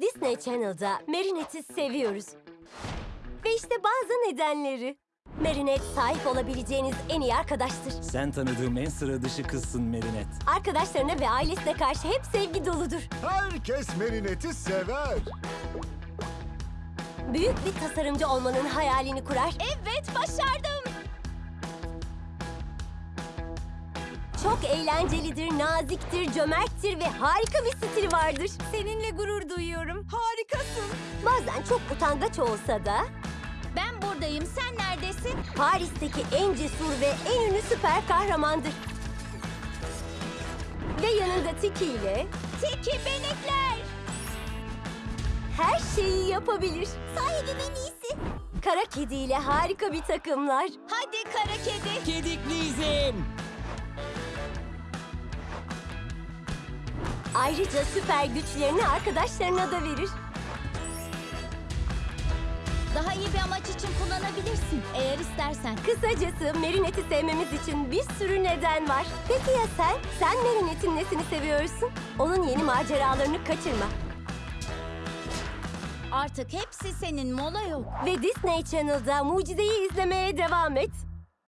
Disney Channel'da Marinette'i seviyoruz. Ve işte bazı nedenleri. Marinette sahip olabileceğiniz en iyi arkadaştır. Sen tanıdığım en sıra dışı kızsın Merinet. Arkadaşlarına ve ailesine karşı hep sevgi doludur. Herkes Marinette'i sever. Büyük bir tasarımcı olmanın hayalini kurar. Evet başardım. Çok eğlencelidir, naziktir, cömerttir ve harika bir stili vardır. Seninle gurur duyuyorum. Harikasın. Bazen çok utangaç olsa da Ben buradayım. Sen neredesin? Paris'teki en cesur ve en ünlü süper kahramandır. Ve yanında Tiki ile Teki benekler. her şeyi yapabilir. Sahibim en iyisi. Kara Kedi ile harika bir takımlar. Hadi kara kedi. Kedikliyizim. Ayrıca süper güçlerini arkadaşlarına da verir. Daha iyi bir amaç için kullanabilirsin. Eğer istersen. Kısacası Marinette'i sevmemiz için bir sürü neden var. Peki ya sen? Sen Marinette'in nesini seviyorsun? Onun yeni maceralarını kaçırma. Artık hepsi senin mola yok. Ve Disney Channel'da mucizeyi izlemeye devam et.